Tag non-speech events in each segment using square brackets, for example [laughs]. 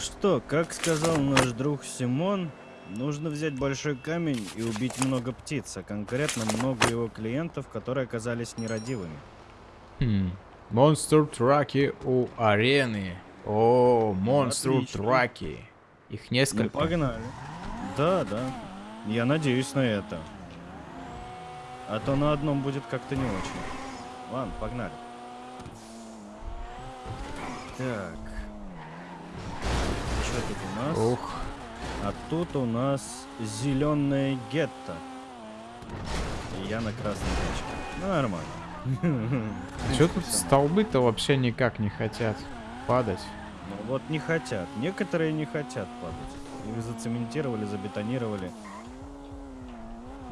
что, как сказал наш друг Симон, нужно взять большой камень и убить много птиц, а конкретно много его клиентов, которые оказались нерадивыми. Хм. Монстр траки у арены. О, монстр Отлично. траки. Их Ну, несколько. погнали. Да, да. Я надеюсь на это. А то на одном будет как-то не очень. Ладно, погнали. Так. Что тут у нас? Ух. А тут у нас зеленое гетто. И я на красной тачке. Ну, нормально. [laughs] А что тут столбы-то вообще никак не хотят падать? Ну вот не хотят. Некоторые не хотят падать. Их зацементировали, забетонировали.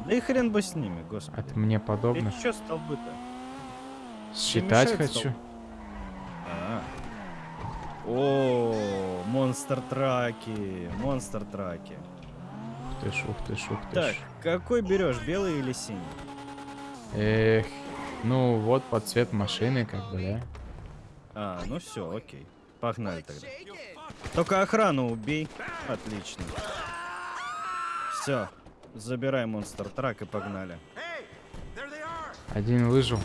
Да и хрен бы с ними, господи. Это мне подобно. Ты чё столбы-то? Считать хочу. столб? О, монстр траки, монстр траки. Ух ты ж, ух ты ж, ух ты Так, ж. какой берешь, белый или синий? Эх, ну вот под цвет машины, как бы, да? А, ну все, окей. Погнали тогда. Только охрану убей. Отлично. Все. Забирай монстр трак и погнали. Один выжил.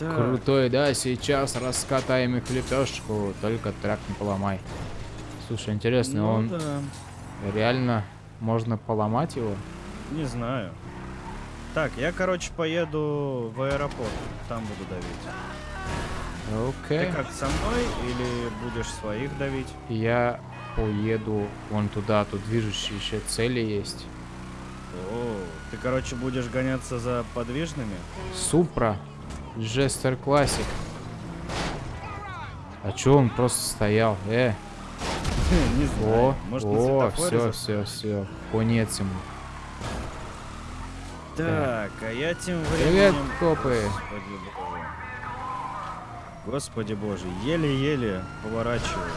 Так, Крутой, да, сейчас раскатаем их в лепешку. Только трак не поломай. Слушай, интересно, ну он да, реально можно поломать его? не знаю. Так, я, короче, поеду в аэропорт. Там буду давить. Окей. Ты как, со мной или будешь своих давить? Я поеду вон туда, тут движущиеся цели есть. О, ты, короче, будешь гоняться за подвижными? Супра. Жестер классик. А чё он просто стоял? Э, [laughs] Не знаю. о, Может, о, все, все, все. Конец ему. Так, а я тем Привет, временем... копы. Господи боже. Господи боже, еле-еле поворачиваю.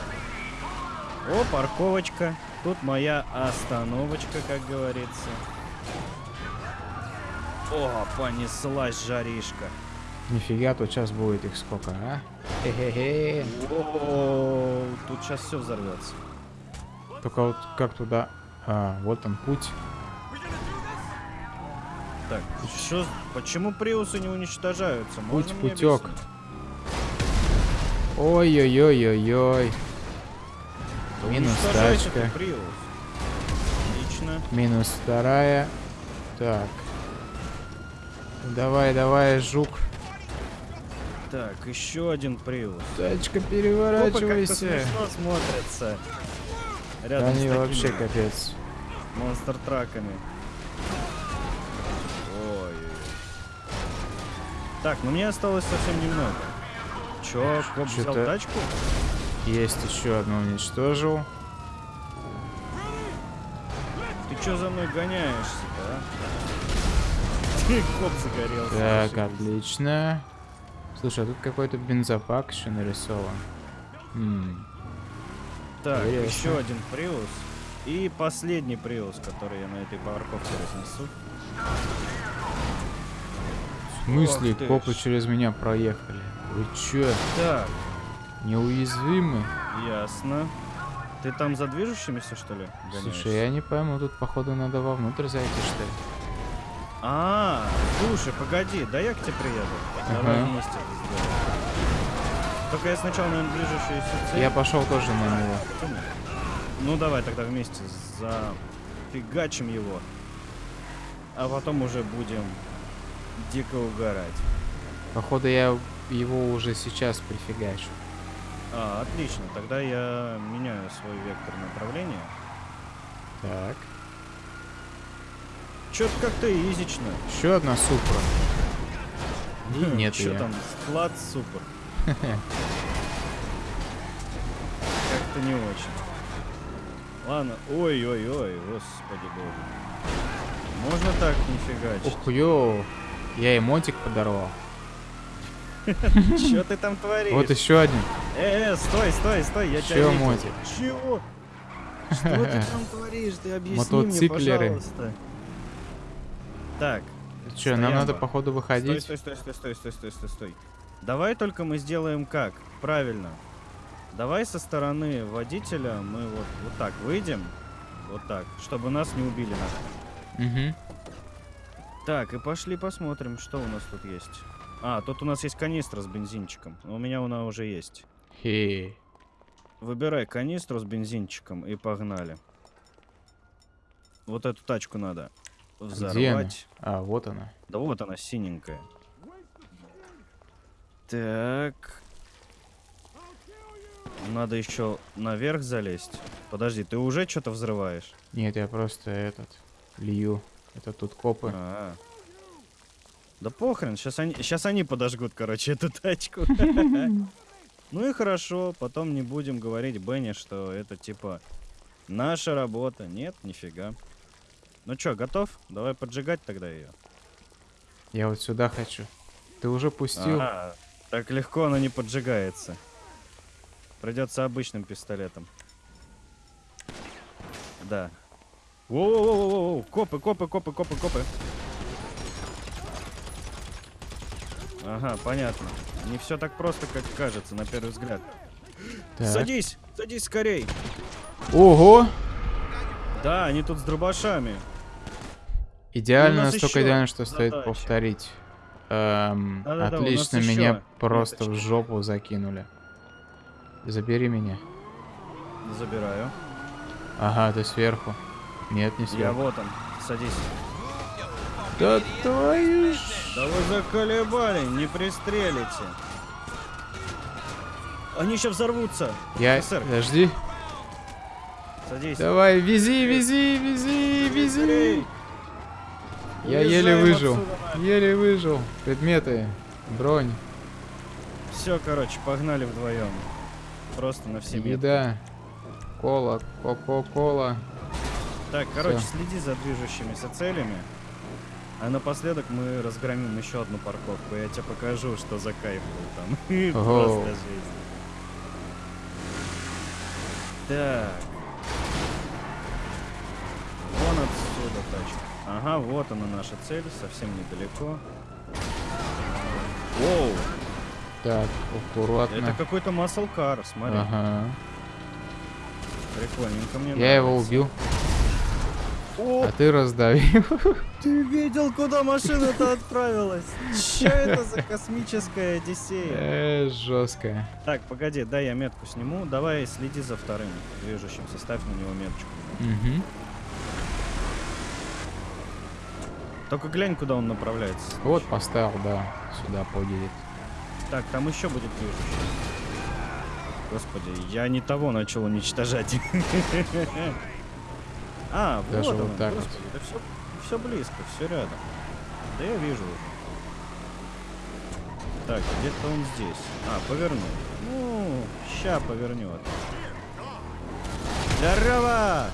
О, парковочка. Тут моя остановочка, как говорится. О, понеслась жаришка. Нифига, тут сейчас будет их сколько, а? Хе-хе-хе. Тут сейчас все взорвется. Только вот как туда... А, вот он путь. Так, что, почему приусы не уничтожаются? Можно Путь, объяснить? Ой-ой-ой-ой-ой. Минус тачка. Приус. Отлично. Минус вторая. Так. Давай, давай, жук. Так, еще один приус. Тачка, переворачивайся. Да Рядом они вообще капец. монстр-траками. Ой. Так, ну мне осталось совсем немного. Чё, коп взял тачку? Есть еще одну уничтожил. Ты чё за мной гоняешься-то, а? [laughs] Коп загорелся. Так, отлично. Слушай, а тут какой-то бензопак еще нарисован. М, Так, Интересно. еще один приус. И последний приус, который я на этой парковке разнесу. В смысле, Ох копы ж. через меня проехали? Вы чё, Так, неуязвимы? ясно. Ты там за движущимися, что ли? Слушай, гоняешься? я не пойму, тут походу надо вовнутрь зайти, что ли? А, слушай, погоди, да я к тебе приеду. Давай Ага. вместе сделаем. Только я сначала, наверное, движущуюся цель. Я пошел тоже на него. Ну давай тогда вместе зафигачим его. А потом уже будем дико угорать. Походу я его уже сейчас прифигачу. А, отлично. Тогда я меняю свой вектор направления. Так. Чё-то как-то изично. Еще одна супра. И нет Чё её. там? Склад супер. Как-то не очень. Ладно. Ой-ой-ой, господи боже. Можно так не фигачить? Ух, ё. Я эмотик подорвал. Чё ты там творишь? Вот еще один. Э, э, стой, стой, стой, я тебя видел. Чего? Что ты там творишь? Ты объясни мне, пожалуйста. Так, Че, нам надо походу выходить? стой, стой, стой, стой, стой, стой, стой, стой. Давай только мы сделаем как? Правильно. Давай со стороны водителя мы вот, вот так выйдем. Вот так, чтобы нас не убили нахрен. Угу. Так, и пошли посмотрим, что у нас тут есть. А, тут у нас есть канистра с бензинчиком. У меня она уже есть. Хе. Выбирай канистру с бензинчиком и погнали. Вот эту тачку надо Где она? взорвать. А, вот она. Да вот она, синенькая. Так. Надо еще наверх залезть. Подожди, ты уже что-то взрываешь? Нет, я просто этот лью. Это тут копы. А. Да похрен, сейчас они, сейчас они подожгут, короче, эту тачку. [laughs] Ну и хорошо, потом не будем говорить Бенни, что это типа наша работа. Нет, нифига. Ну чё, готов? Давай поджигать тогда ее. Я вот сюда хочу. Ты уже пустил? А, так легко она не поджигается. Придется обычным пистолетом. Да. Воу-воу-воу-воу, копы, копы, копы, копы, копы. Ага, понятно. Не все так просто, как кажется, на первый взгляд. Так. Садись, садись скорей. Ого! Да, они тут с дробашами. Идеально, настолько идеально, что стоит задача. повторить. Эм, у нас отлично, ещё меня просто в меточки. жопу закинули. Забери меня. Забираю. Ага, ты сверху. Нет, не Я сверху. вот он. Садись. Да твою ж... Да вы заколебали, не пристрелите. Они сейчас взорвутся. Я... офицер. Подожди. Садись. Давай, вези, вези, вези, вези. Быстрей. Я еле выжил. отсюда. Еле выжил. Предметы. Бронь. Все, короче, погнали вдвоем. Просто на все метки. Еда. Кола. Кока-кола. Так, короче, Всё. следи за движущимися целями. А напоследок мы разгромим еще одну парковку. Я тебе покажу, что за кайф был там. [laughs] Просто жизнь. Так. Вон отсюда тачка. Ага, вот она наша цель, совсем недалеко. Воу, Так, аккуратно. это какой-то car, смотри. Ага. Прикольненько мне Я его нравится. убил, О, а ты раздавил. [laughs] Ты видел, куда машина-то отправилась? Че это за космическая Одиссея? Э, жестко. Так, погоди, дай я метку сниму. Давай следи за вторым движущимся, ставь на него меточку. Угу. Только глянь, куда он направляется. Вот поставил, да, сюда подедет. Так, там еще будет движущий. Господи, я не того начал уничтожать. [laughs] А, Даже вот вот он, так вот. господи, да все, все близко, все рядом. Да я вижу уже. Так, где-то он здесь. А, повернул. Ну, ща повернет. Здорово!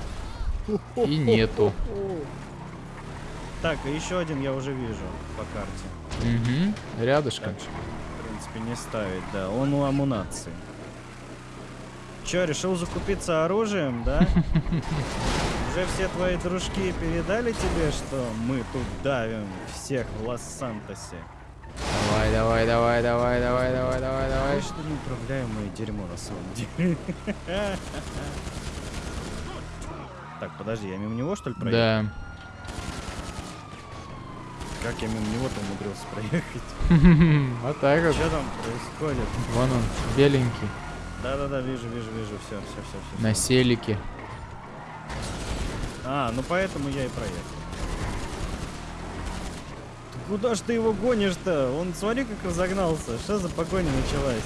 И нету. Так, и еще один я уже вижу по карте. Угу. Рядышком. Так, в принципе, не ставить, да. Он у амунации. Че, решил закупиться оружием, да? [laughs] Уже все твои дружки передали тебе, что мы тут давим всех в Лос-Сантосе? Давай, давай, давай, давай, давай, давай, давай, давай. Ай, что неуправляемое дерьмо на самом деле. [laughs] Так, подожди, я мимо него что ли проехал? Да. Как я мимо него-то умудрился проехать? [laughs] Вот так вот. Что там происходит? Вон он, беленький. Да-да-да, вижу, вижу, вижу, все, все, все, все. На селике. А, ну поэтому я и проехал. Куда ж ты его гонишь-то? Он смотри, как разогнался. Что за погоня началась?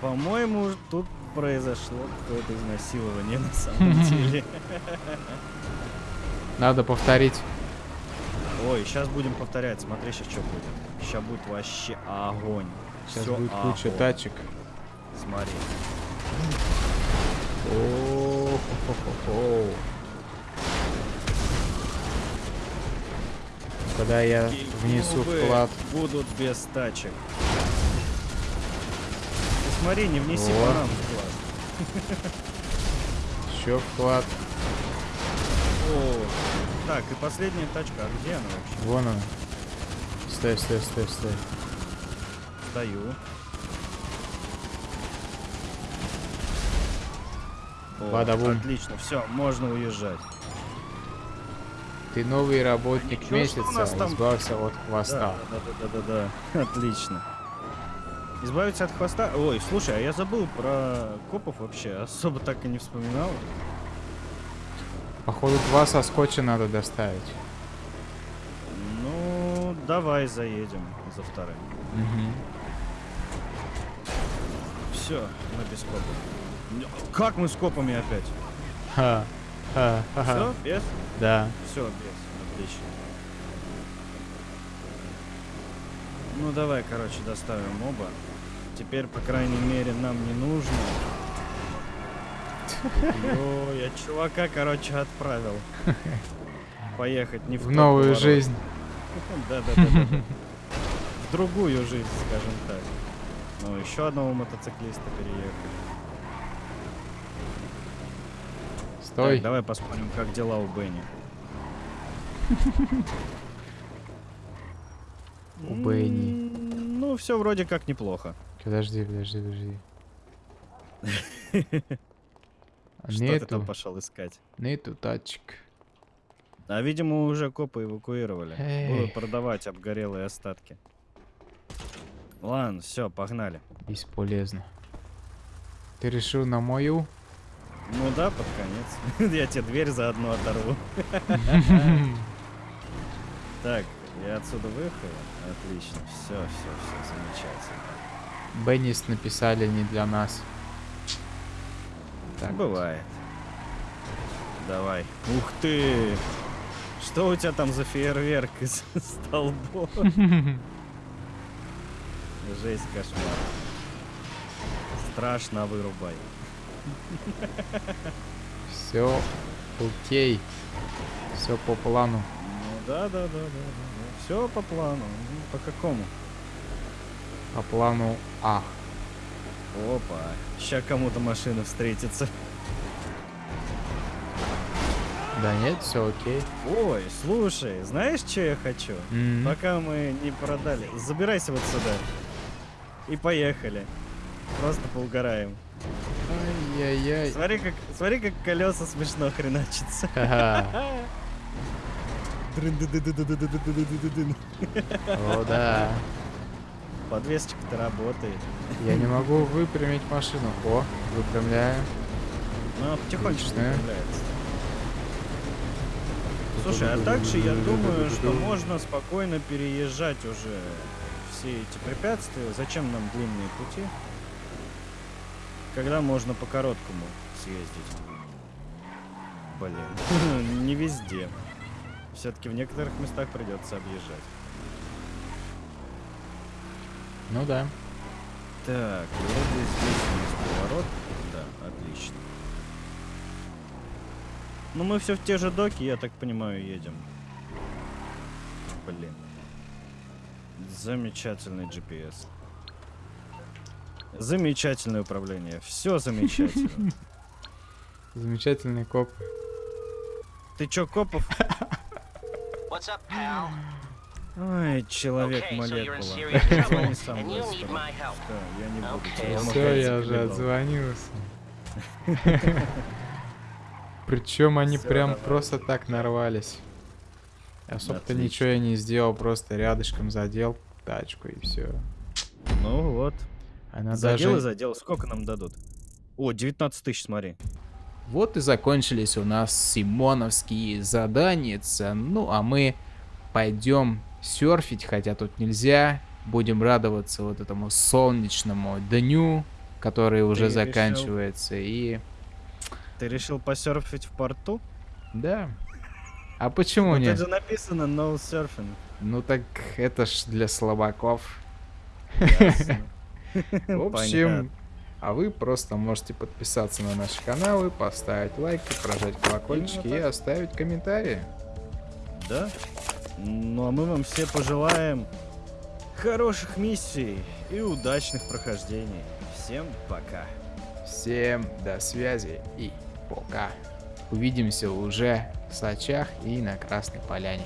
По-моему, тут произошло какое-то изнасилование на самом [laughs] деле. Надо повторить. Ой, сейчас будем повторять. Смотри, сейчас что будет. Сейчас будет вообще огонь. Сейчас Всё будет куча огонь. тачек. Смотри. О-хо-хо-хо. Когда я внесу Губы вклад. будут без тачек. Ты смотри, не внеси Вот. вклад. Еще вклад. О, так, и последняя тачка. А где она вообще? Вон он. Стой, стой, стой, стой. О, Бада-бум. отлично, все, можно уезжать. Ты новый работник ничего, нас месяца, там- избавься от хвоста. да, да, да, да, да. [laughs] Отлично. Избавиться от хвоста. Ой, слушай, а я забыл про копов вообще. Особо так и не вспоминал. Походу два соскоча надо доставить. Ну, давай заедем за вторым. Мгм. Все, мы без копов. Как мы с копами опять? Ха, ха. Все, без? Да. Все, без. Отлично. Ну давай, короче, доставим оба. Теперь, по крайней мере, нам не нужно. Ой, я чувака, короче, отправил. Поехать не в В новую поворот. жизнь. Да, да, да, да. В другую жизнь, скажем так. Ну, еще одного мотоциклиста переехали. Стой. Так, давай посмотрим, как дела у Бенни. У Бенни. Ну, все вроде как неплохо. Подожди, подожди, подожди. [laughs] Что ты там Нету, пошел искать? нету тачек. А, видимо, уже копы эвакуировали. Эй. Будут продавать обгорелые остатки. Ладно, все, погнали. Бесполезно. Ты решил на мою? Ну да, под конец. [laughs] Я тебе дверь заодно оторву. [laughs] Так, я отсюда выехал. Отлично, все, все, все, замечательно. Беннис написали не для нас. Так, Бывает. Давай. Ух ты! Что у тебя там за фейерверк из [laughs] столбов? [laughs] Жесть, кошмар. Страшно вырубай. [laughs] Все окей. Все по плану. Ну да, да, да, да, да. Все по плану. Ну, По какому? По плану А. Опа, сейчас кому-то машина встретится. Да нет, все окей. Ой, слушай, знаешь, что я хочу? Mm -hmm. Пока мы не продали. Забирайся вот сюда. И поехали. Просто поугараем. Ай-яй-яй. Смотри как, смотри, как колеса смешно хреначатся. О, [laughs] да. Подвесочка-то работает. Я не могу выпрямить машину. О, выпрямляю. Ну, она потихонечку выпрямляется. Слушай, а также я думаю, что можно спокойно переезжать уже все эти препятствия. Зачем нам длинные пути? Когда можно по короткому съездить. Блин, [laughs] не везде. Все-таки в некоторых местах придется объезжать. Ну да. Так, вроде здесь есть поворот. Да, отлично. Ну мы все в те же доки, я так понимаю, едем. Блин. Замечательный GPS. Замечательное управление. Все замечательно. [laughs] Замечательный коп. Ты чё, Копов? What's up, pal? Ой, человек молекула. сам. Всё, я не буду Все, я уже отзвонился. [laughs] Причем они прям просто так нарвались. Особо-то ничего я не сделал, просто рядышком задел тачку и все. Ну вот. Она Задел и даже... задел. Сколько нам дадут? О, 19 тысяч, смотри. Вот и закончились у нас симоновские задания. Ну, а мы пойдем серфить, хотя тут нельзя. Будем радоваться вот этому солнечному дню, который уже решил- заканчивается. И Ты решил посерфить в порту? да. А почему Ну, нет? Тут же написано no surfing. Ну так это ж для слабаков. [laughs] В общем, а вы просто можете подписаться на наши каналы, поставить лайки, прожать колокольчики и оставить комментарии. Да? Ну а мы вам все пожелаем хороших миссий и удачных прохождений. Всем пока. Всем до связи и пока. Увидимся уже в Сочах и на Красной Поляне.